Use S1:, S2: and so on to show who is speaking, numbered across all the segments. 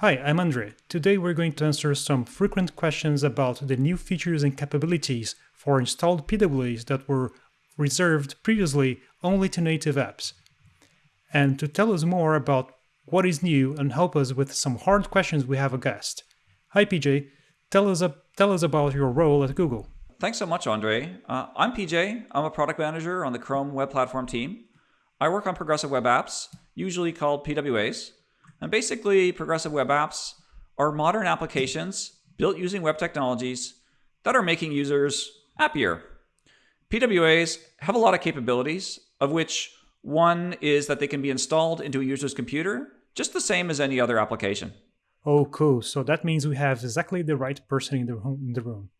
S1: Hi, I'm Andre. Today we're going to answer some frequent questions about the new features and capabilities for installed PWAs that were reserved previously only to native apps. And to tell us more about what is new and help us with some hard questions, we have a guest. Hi, PJ. Tell us, tell us about your role at Google.
S2: Thanks so much, Andre. Uh, I'm PJ. I'm a product manager on the Chrome Web Platform team. I work on progressive web apps, usually called PWAs. And basically, progressive web apps are modern applications built using web technologies that are making users happier. PWAs have a lot of capabilities, of which one is that they can be installed into a user's computer, just the same as any other application.
S1: Oh, cool. So that means we have exactly the right person in the, in the room.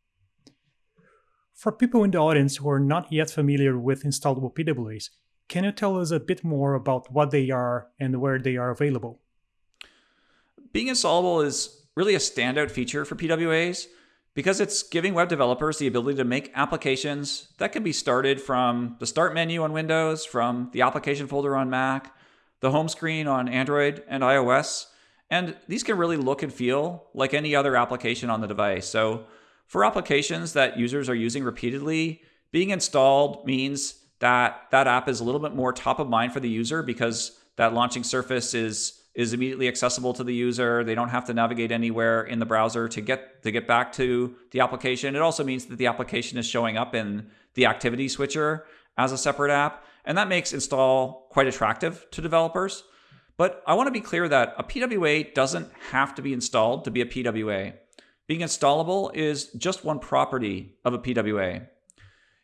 S1: For people in the audience who are not yet familiar with installable PWAs, can you tell us a bit more about what they are and where they are available?
S2: Being installable is really a standout feature for PWAs because it's giving web developers the ability to make applications that can be started from the start menu on Windows, from the application folder on Mac, the home screen on Android and iOS. And these can really look and feel like any other application on the device. So for applications that users are using repeatedly, being installed means that that app is a little bit more top of mind for the user because that launching surface is is immediately accessible to the user. They don't have to navigate anywhere in the browser to get to get back to the application. It also means that the application is showing up in the activity switcher as a separate app, and that makes install quite attractive to developers. But I want to be clear that a PWA doesn't have to be installed to be a PWA. Being installable is just one property of a PWA.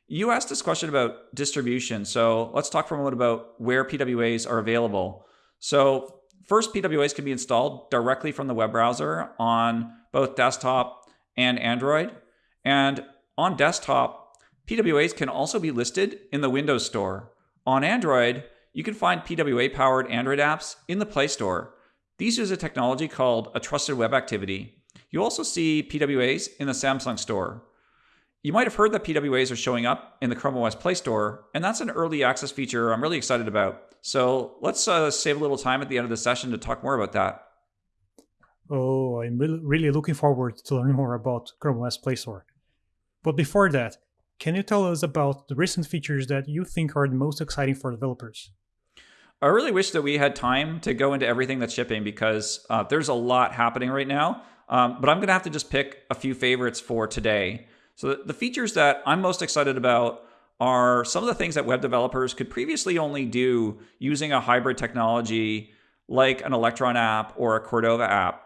S2: You asked this question about distribution, so let's talk for a moment about where PWAs are available. So First, PWAs can be installed directly from the web browser on both desktop and Android. And on desktop, PWAs can also be listed in the Windows Store. On Android, you can find PWA powered Android apps in the Play Store. These use a technology called a trusted web activity. You also see PWAs in the Samsung Store. You might have heard that PWAs are showing up in the Chrome OS Play Store, and that's an early access feature I'm really excited about. So let's uh, save a little time at the end of the session to talk more about that.
S1: Oh, I'm really, looking forward to learning more about Chrome OS Play Store. But before that, can you tell us about the recent features that you think are the most exciting for developers?
S2: I really wish that we had time to go into everything that's shipping because uh, there's a lot happening right now. Um, but I'm going to have to just pick a few favorites for today. So the features that I'm most excited about are some of the things that web developers could previously only do using a hybrid technology like an Electron app or a Cordova app.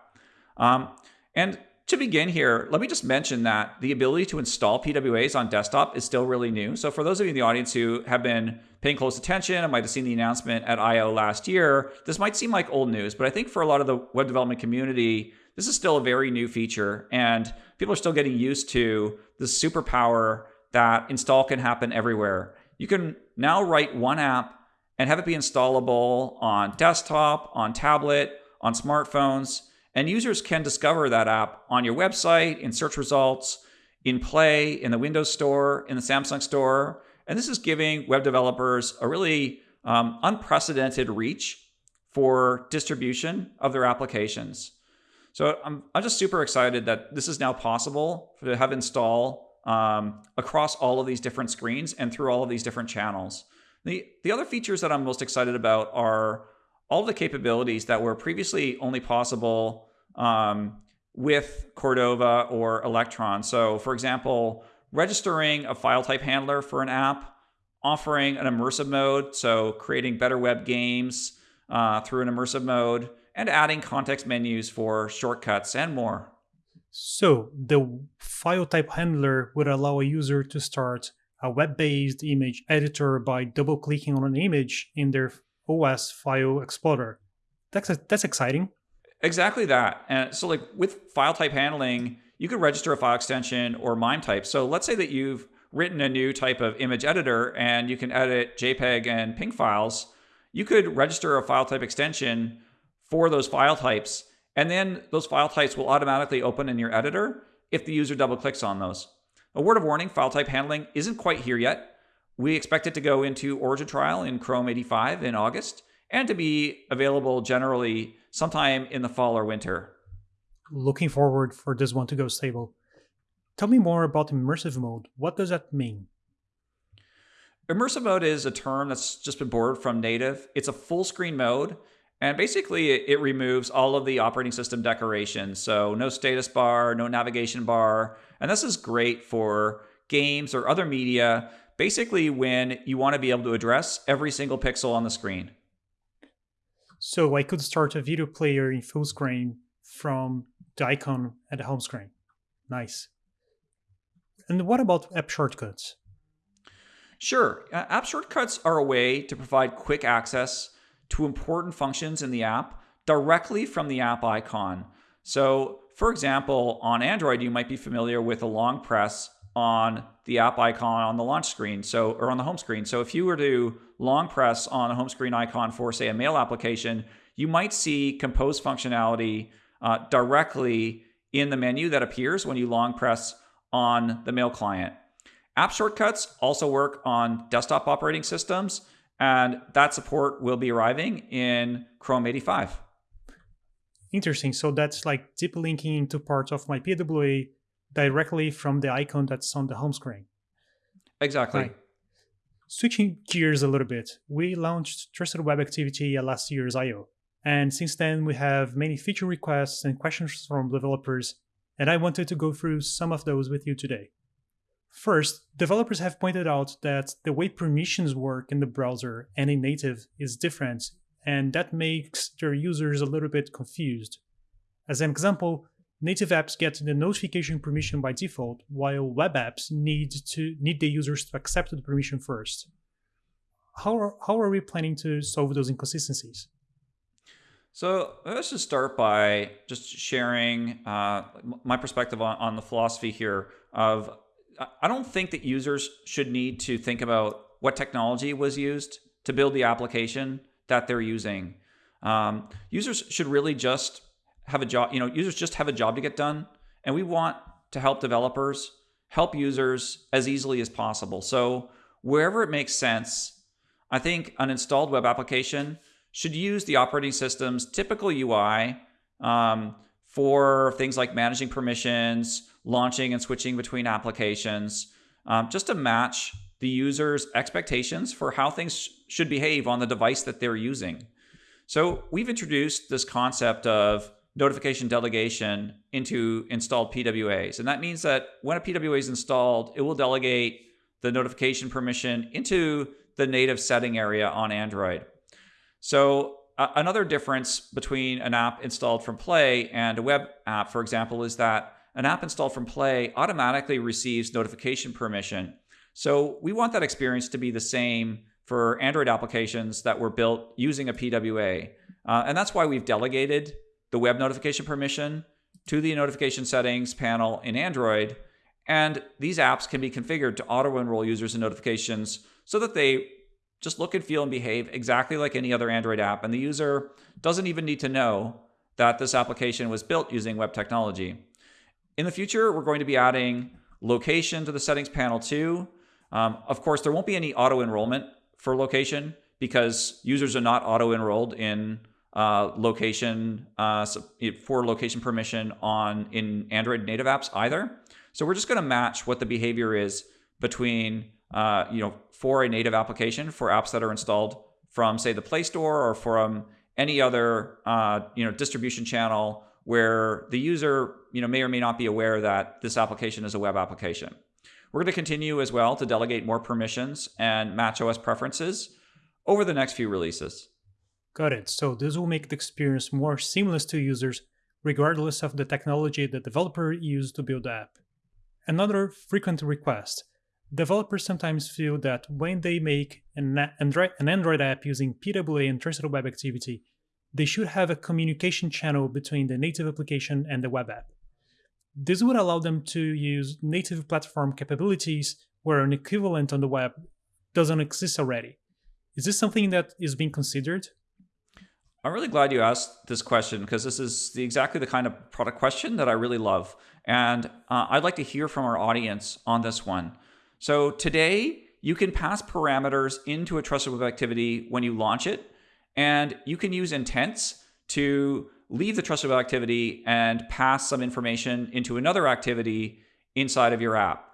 S2: Um, and to begin here, let me just mention that the ability to install PWAs on desktop is still really new. So for those of you in the audience who have been paying close attention and might have seen the announcement at I.O. last year, this might seem like old news, but I think for a lot of the web development community, this is still a very new feature and people are still getting used to the superpower that install can happen everywhere. You can now write one app and have it be installable on desktop, on tablet, on smartphones, and users can discover that app on your website, in search results, in Play, in the Windows Store, in the Samsung Store. And this is giving web developers a really um, unprecedented reach for distribution of their applications. So I'm, I'm just super excited that this is now possible to have install um, across all of these different screens and through all of these different channels. The, the other features that I'm most excited about are all the capabilities that were previously only possible um, with Cordova or Electron. So for example, registering a file type handler for an app, offering an immersive mode, so creating better web games uh, through an immersive mode, and adding context menus for shortcuts and more.
S1: So the file type handler would allow a user to start a web-based image editor by double-clicking on an image in their OS file explorer. That's, that's exciting.
S2: Exactly that. And so like with file type handling, you could register a file extension or MIME type. So let's say that you've written a new type of image editor and you can edit JPEG and PNG files. You could register a file type extension for those file types and then those file types will automatically open in your editor if the user double clicks on those. A word of warning, file type handling isn't quite here yet. We expect it to go into origin trial in Chrome 85 in August and to be available generally sometime in the fall or winter.
S1: looking forward for this one to go stable. Tell me more about immersive mode. What does that mean?
S2: Immersive mode is a term that's just been borrowed from native. It's a full screen mode, and basically it removes all of the operating system decorations. So no status bar, no navigation bar. And this is great for games or other media, basically when you want to be able to address every single pixel on the screen.
S1: So I could start a video player in full screen from the icon at the home screen. Nice. And what about app shortcuts?
S2: Sure. App shortcuts are a way to provide quick access to important functions in the app directly from the app icon. So, for example, on Android, you might be familiar with a long press on the app icon on the launch screen, so or on the home screen. So if you were to long press on a home screen icon for, say, a mail application, you might see compose functionality uh, directly in the menu that appears when you long press on the mail client. App shortcuts also work on desktop operating systems, and that support will be arriving in Chrome 85.
S1: Interesting. So that's like deep linking into parts of my PWA directly from the icon that's on the home screen.
S2: Exactly. Right.
S1: Switching gears a little bit, we launched Trusted Web Activity at last year's I.O. And since then, we have many feature requests and questions from developers, and I wanted to go through some of those with you today. First, developers have pointed out that the way permissions work in the browser and in native is different, and that makes their users a little bit confused. As an example, native apps get the notification permission by default, while web apps need to need the users to accept the permission first. How are, how are we planning to solve those inconsistencies?
S2: So let's just start by just sharing uh, my perspective on, on the philosophy here of I don't think that users should need to think about what technology was used to build the application that they're using. Um, users should really just have a job, you know, users just have a job to get done. And we want to help developers help users as easily as possible. So wherever it makes sense, I think an installed web application should use the operating system's typical UI um, for things like managing permissions, launching and switching between applications, um, just to match the user's expectations for how things should behave on the device that they're using. So we've introduced this concept of notification delegation into installed PWAs. And that means that when a PWA is installed, it will delegate the notification permission into the native setting area on Android. So uh, another difference between an app installed from Play and a web app, for example, is that an app installed from Play automatically receives notification permission. So we want that experience to be the same for Android applications that were built using a PWA. Uh, and that's why we've delegated the web notification permission to the notification settings panel in Android. And these apps can be configured to auto enroll users in notifications so that they just look and feel and behave exactly like any other Android app. And the user doesn't even need to know that this application was built using web technology. In the future, we're going to be adding location to the settings panel too. Um, of course, there won't be any auto enrollment for location because users are not auto enrolled in uh, location uh, for location permission on in Android native apps either. So we're just going to match what the behavior is between uh, you know for a native application for apps that are installed from say the Play Store or from any other uh, you know distribution channel where the user you know may or may not be aware that this application is a web application. We're going to continue as well to delegate more permissions and match OS preferences over the next few releases.
S1: Got it. So this will make the experience more seamless to users regardless of the technology the developer used to build the app. Another frequent request. Developers sometimes feel that when they make an Android, app using PWA and Trusted Web Activity, they should have a communication channel between the native application and the web app. This would allow them to use native platform capabilities where an equivalent on the web doesn't exist already. Is this something that is being considered?
S2: I'm really glad you asked this question because this is the, exactly the kind of product question that I really love. And uh, I'd like to hear from our audience on this one. So today, you can pass parameters into a trusted web activity when you launch it, and you can use intents to leave the trusted web activity and pass some information into another activity inside of your app.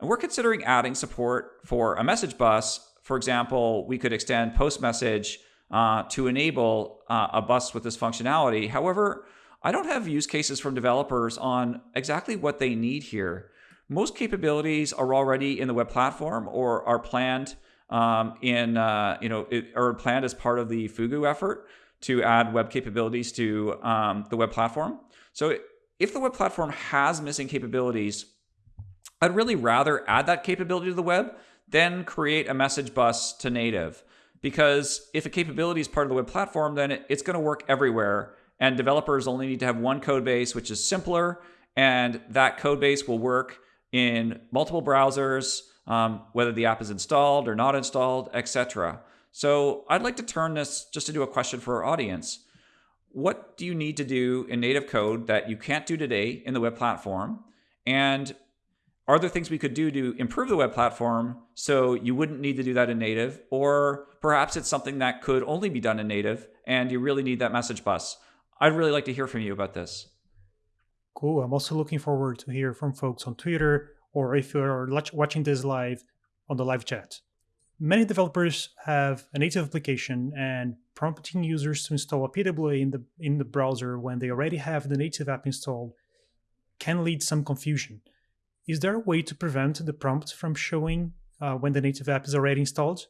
S2: And we're considering adding support for a message bus. For example, we could extend post message uh, to enable uh, a bus with this functionality. However, I don't have use cases from developers on exactly what they need here. Most capabilities are already in the web platform or are planned um, in uh, you know it, or planned as part of the Fugu effort to add web capabilities to um, the web platform. So if the web platform has missing capabilities, I'd really rather add that capability to the web than create a message bus to native. Because if a capability is part of the web platform, then it's going to work everywhere. And developers only need to have one code base, which is simpler. And that code base will work in multiple browsers, um, whether the app is installed or not installed, etc. So I'd like to turn this just into a question for our audience. What do you need to do in native code that you can't do today in the web platform? And are there things we could do to improve the web platform so you wouldn't need to do that in native? Or perhaps it's something that could only be done in native and you really need that message bus. I'd really like to hear from you about this.
S1: Cool. I'm also looking forward to hear from folks on Twitter or if you're watching this live on the live chat. Many developers have a native application and prompting users to install a PWA in the in the browser when they already have the native app installed can lead some confusion. Is there a way to prevent the prompt from showing uh, when the native app is already installed?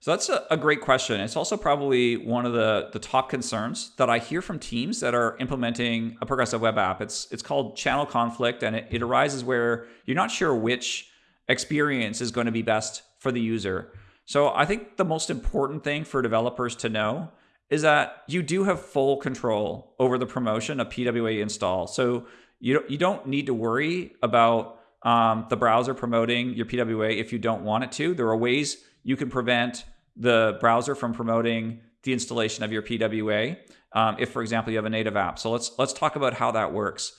S2: So that's a, a, great question. It's also probably one of the, the top concerns that I hear from teams that are implementing a progressive web app. It's it's called channel conflict, and it, it arises where you're not sure which experience is going to be best for the user. So I think the most important thing for developers to know is that you do have full control over the promotion of PWA install. So you don't, you don't need to worry about um, the browser promoting your PWA if you don't want it to. There are ways you can prevent the browser from promoting the installation of your PWA um, if, for example, you have a native app. So let's let's talk about how that works.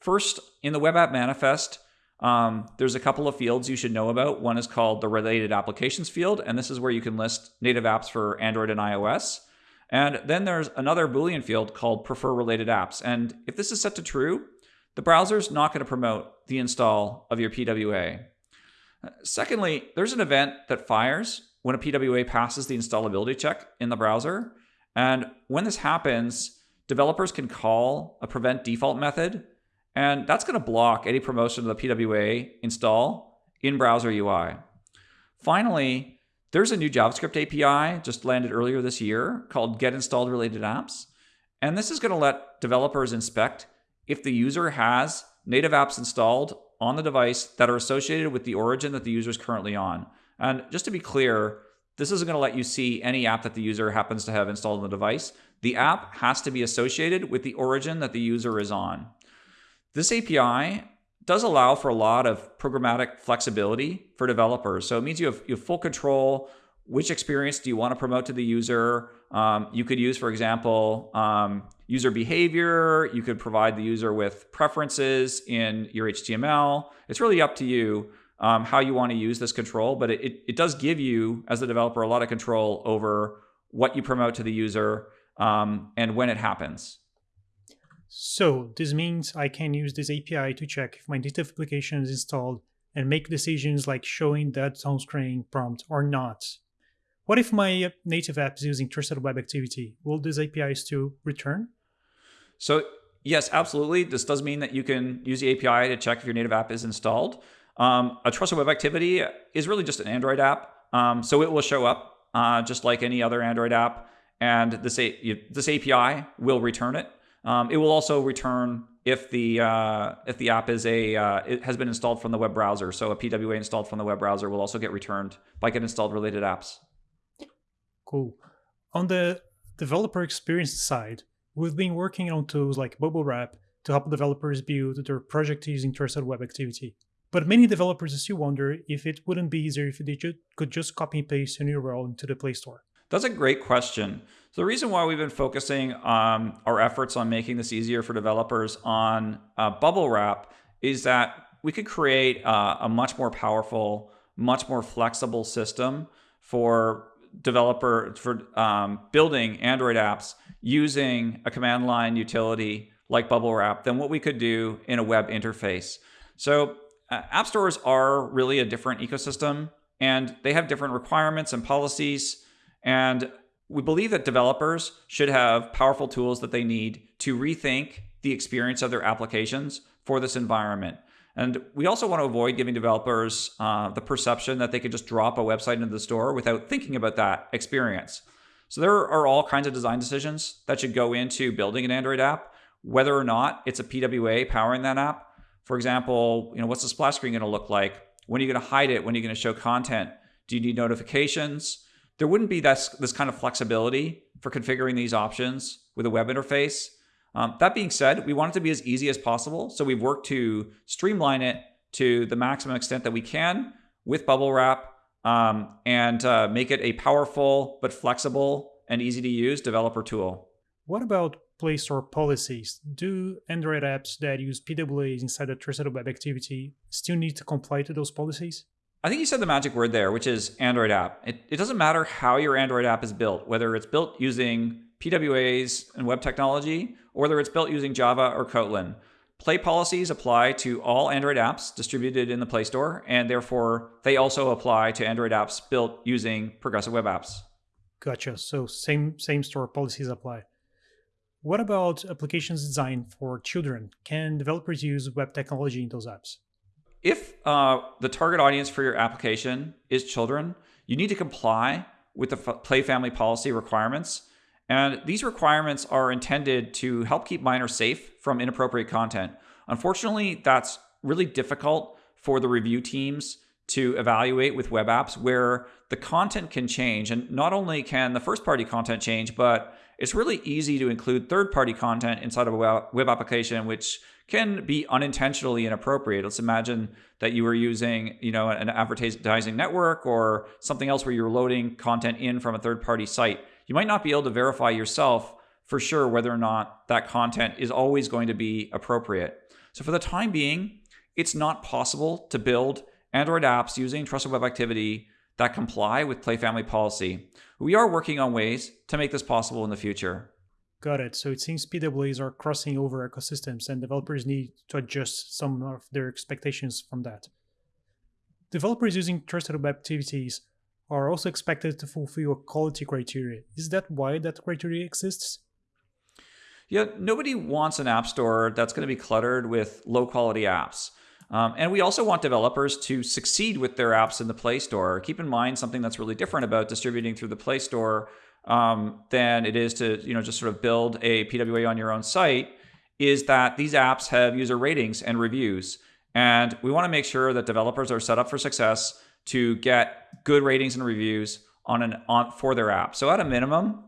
S2: First, in the web app manifest, um, there's a couple of fields you should know about. One is called the related applications field, and this is where you can list native apps for Android and iOS. And then there's another Boolean field called prefer related apps. And if this is set to true, the browser's not going to promote the install of your PWA. Secondly, there's an event that fires when a PWA passes the installability check in the browser. And when this happens, developers can call a prevent default method, and that's going to block any promotion of the PWA install in browser UI. Finally, there's a new JavaScript API just landed earlier this year called Get Installed Related Apps. And this is going to let developers inspect if the user has native apps installed on the device that are associated with the origin that the user is currently on. And just to be clear, this isn't going to let you see any app that the user happens to have installed on the device. The app has to be associated with the origin that the user is on. This API does allow for a lot of programmatic flexibility for developers. So it means you have, you have full control. Which experience do you want to promote to the user? Um, you could use, for example, um, user behavior. You could provide the user with preferences in your HTML. It's really up to you um, how you want to use this control, but it, it does give you, as the developer, a lot of control over what you promote to the user um, and when it happens.
S1: So this means I can use this API to check if my native application is installed and make decisions like showing that home screen prompt or not. What if my native app is using trusted web activity? Will this API still return?
S2: So yes, absolutely. This does mean that you can use the API to check if your native app is installed. Um, a trusted web activity is really just an Android app. Um, so it will show up uh, just like any other Android app. And this, A this API will return it. Um, it will also return if the uh, if the app is a uh, it has been installed from the web browser. So a PWA installed from the web browser will also get returned by get installed related apps.
S1: Cool. On the developer experience side, we've been working on tools like Bubblewrap to help developers build their project using trusted web activity. But many developers still wonder if it wouldn't be easier if they could just copy and paste a new URL into the Play Store.
S2: That's a great question. So the reason why we've been focusing um, our efforts on making this easier for developers on uh, Bubblewrap is that we could create uh, a much more powerful, much more flexible system for developer for um, building Android apps using a command line utility like Bubblewrap than what we could do in a web interface. So uh, app stores are really a different ecosystem and they have different requirements and policies. And we believe that developers should have powerful tools that they need to rethink the experience of their applications for this environment. And we also want to avoid giving developers uh, the perception that they could just drop a website into the store without thinking about that experience. So there are all kinds of design decisions that should go into building an Android app, whether or not it's a PWA powering that app. For example, you know, what's the splash screen going to look like? When are you going to hide it? When are you going to show content? Do you need notifications? There wouldn't be this, this kind of flexibility for configuring these options with a web interface um, that being said, we want it to be as easy as possible. So we've worked to streamline it to the maximum extent that we can with Bubblewrap um, and uh, make it a powerful but flexible and easy to use developer tool.
S1: What about Play Store policies? Do Android apps that use PWAs inside a trusted web activity still need to comply to those policies?
S2: I think you said the magic word there, which is Android app. It, it doesn't matter how your Android app is built, whether it's built using PWAs and web technology, or whether it's built using Java or Kotlin. Play policies apply to all Android apps distributed in the Play Store, and therefore they also apply to Android apps built using progressive web apps.
S1: Gotcha. So same same store policies apply. What about applications designed for children? Can developers use web technology in those apps?
S2: If uh, the target audience for your application is children, you need to comply with the Play Family policy requirements and these requirements are intended to help keep minors safe from inappropriate content. Unfortunately, that's really difficult for the review teams to evaluate with web apps where the content can change. And not only can the first party content change, but it's really easy to include third party content inside of a web application, which can be unintentionally inappropriate. Let's imagine that you were using, you know, an advertising network or something else where you're loading content in from a third party site you might not be able to verify yourself for sure whether or not that content is always going to be appropriate. So for the time being, it's not possible to build Android apps using Trusted Web Activity that comply with Play Family policy. We are working on ways to make this possible in the future.
S1: Got it. So it seems PWAs are crossing over ecosystems and developers need to adjust some of their expectations from that. Developers using Trusted Web Activities are also expected to fulfill a quality criteria. Is that why that criteria exists?
S2: Yeah, nobody wants an app store that's going to be cluttered with low quality apps. Um, and we also want developers to succeed with their apps in the Play Store. Keep in mind something that's really different about distributing through the Play Store um, than it is to you know just sort of build a PWA on your own site is that these apps have user ratings and reviews. And we want to make sure that developers are set up for success to get good ratings and reviews on an on for their app. So at a minimum,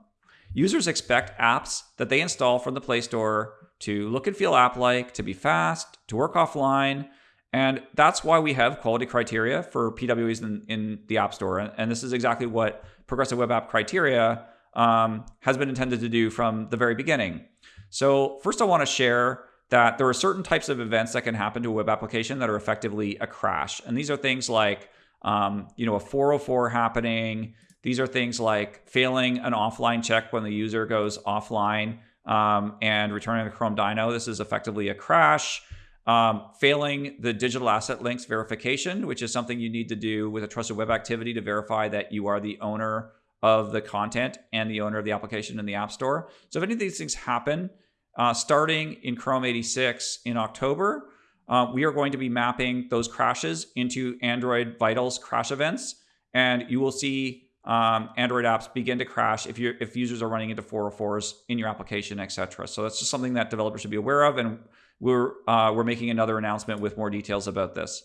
S2: users expect apps that they install from the Play Store to look and feel app-like, to be fast, to work offline, and that's why we have quality criteria for PWAs in, in the App Store. And this is exactly what Progressive Web App Criteria um, has been intended to do from the very beginning. So first I want to share that there are certain types of events that can happen to a web application that are effectively a crash. And these are things like um, you know, a 404 happening. These are things like failing an offline check when the user goes offline um, and returning the Chrome Dino. This is effectively a crash. Um, failing the digital asset links verification, which is something you need to do with a trusted web activity to verify that you are the owner of the content and the owner of the application in the App Store. So if any of these things happen, uh, starting in Chrome 86 in October, uh, we are going to be mapping those crashes into Android Vitals crash events, and you will see um, Android apps begin to crash if you if users are running into 404s in your application, etc. So that's just something that developers should be aware of, and we're uh, we're making another announcement with more details about this.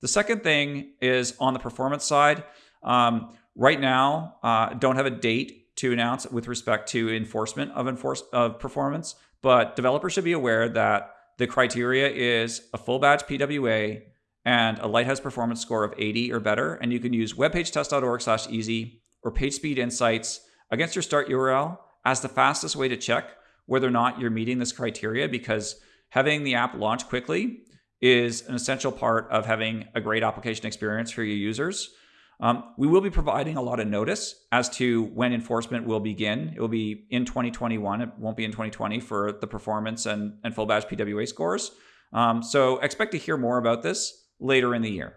S2: The second thing is on the performance side. Um, right now, uh, don't have a date to announce with respect to enforcement of enforce of performance, but developers should be aware that the criteria is a full badge PWA and a Lighthouse performance score of 80 or better. And you can use webpagetest.org slash easy or PageSpeed Insights against your start URL as the fastest way to check whether or not you're meeting this criteria because having the app launch quickly is an essential part of having a great application experience for your users. Um, we will be providing a lot of notice as to when enforcement will begin. It will be in 2021. It won't be in 2020 for the performance and, and full badge PWA scores. Um, so expect to hear more about this later in the year.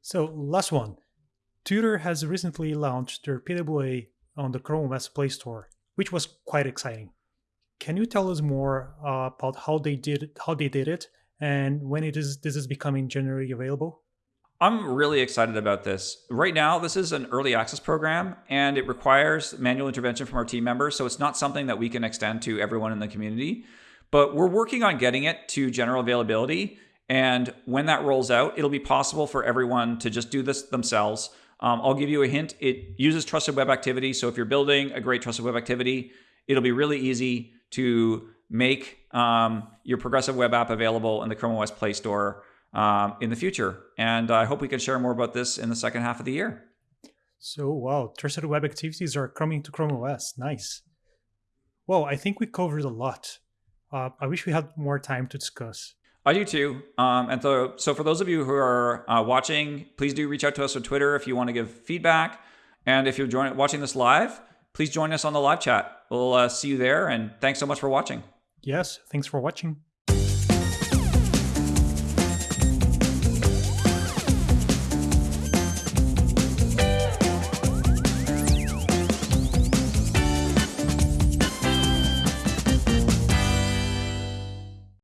S1: So, last one. Twitter has recently launched their PWA on the Chrome OS Play Store, which was quite exciting. Can you tell us more uh, about how they did how they did it and when it is this is becoming generally available?
S2: I'm really excited about this. Right now, this is an early access program and it requires manual intervention from our team members. So it's not something that we can extend to everyone in the community. But we're working on getting it to general availability. And when that rolls out, it'll be possible for everyone to just do this themselves. Um, I'll give you a hint. It uses trusted web activity. So if you're building a great trusted web activity, it'll be really easy to make um, your progressive web app available in the Chrome OS Play Store um, in the future. And I hope we can share more about this in the second half of the year.
S1: So, wow, trusted web activities are coming to Chrome OS. Nice. Well, I think we covered a lot. Uh, I wish we had more time to discuss.
S2: I do too. Um, and so, so for those of you who are uh, watching, please do reach out to us on Twitter if you want to give feedback. And if you're join- watching this live, please join us on the live chat. We'll uh, see you there. And thanks so much for watching.
S1: Yes, thanks for watching.